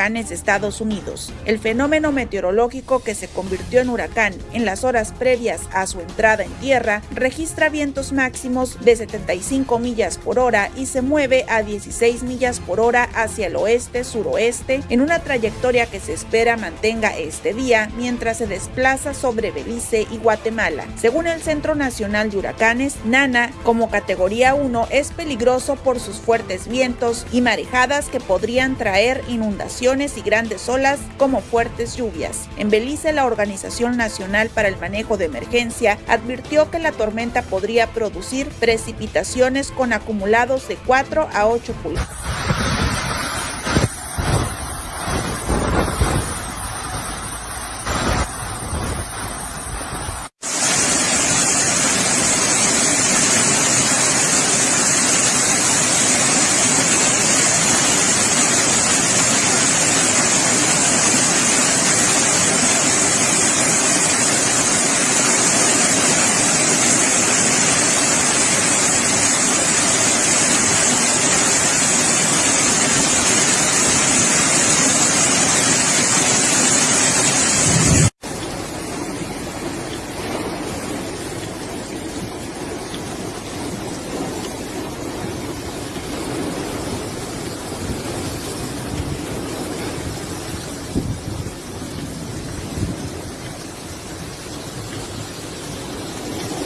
Estados Unidos. El fenómeno meteorológico que se convirtió en huracán en las horas previas a su entrada en tierra registra vientos máximos de 75 millas por hora y se mueve a 16 millas por hora hacia el oeste-suroeste en una trayectoria que se espera mantenga este día mientras se desplaza sobre Belice y Guatemala. Según el Centro Nacional de Huracanes, Nana, como categoría 1, es peligroso por sus fuertes vientos y marejadas que podrían traer inundaciones y grandes olas como fuertes lluvias. En Belice, la Organización Nacional para el Manejo de Emergencia advirtió que la tormenta podría producir precipitaciones con acumulados de 4 a 8 pulgadas.